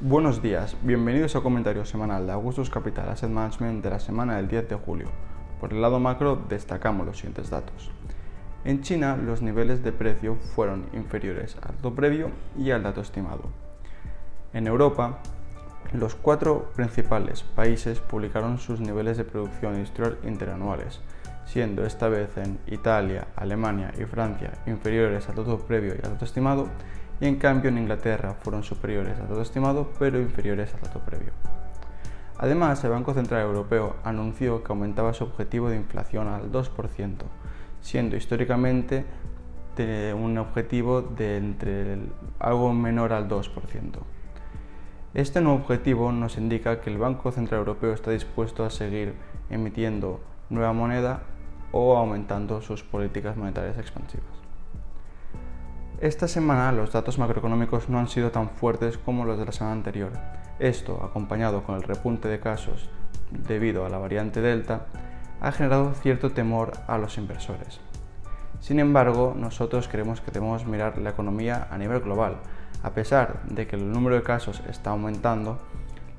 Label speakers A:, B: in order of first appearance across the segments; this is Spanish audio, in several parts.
A: Buenos días, bienvenidos al comentario semanal de Augustus Capital Asset Management de la semana del 10 de julio. Por el lado macro destacamos los siguientes datos. En China los niveles de precio fueron inferiores al dato previo y al dato estimado. En Europa, los cuatro principales países publicaron sus niveles de producción industrial interanuales, siendo esta vez en Italia, Alemania y Francia inferiores al dato previo y al dato estimado, y en cambio en Inglaterra fueron superiores al dato estimado pero inferiores al dato previo. Además, el Banco Central Europeo anunció que aumentaba su objetivo de inflación al 2%, siendo históricamente un objetivo de entre algo menor al 2%. Este nuevo objetivo nos indica que el Banco Central Europeo está dispuesto a seguir emitiendo nueva moneda o aumentando sus políticas monetarias expansivas. Esta semana los datos macroeconómicos no han sido tan fuertes como los de la semana anterior. Esto, acompañado con el repunte de casos debido a la variante Delta, ha generado cierto temor a los inversores. Sin embargo, nosotros creemos que debemos mirar la economía a nivel global. A pesar de que el número de casos está aumentando,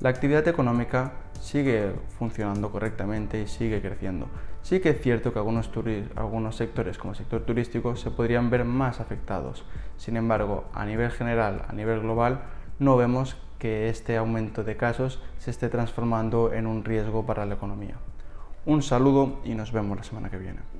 A: la actividad económica sigue funcionando correctamente y sigue creciendo. Sí que es cierto que algunos, sectores, como el sector turístico, se podrían ver más afectados. Sin embargo, a nivel general, a nivel global, no vemos que este aumento de casos se esté transformando en un riesgo para la economía. Un saludo y nos vemos la semana que viene.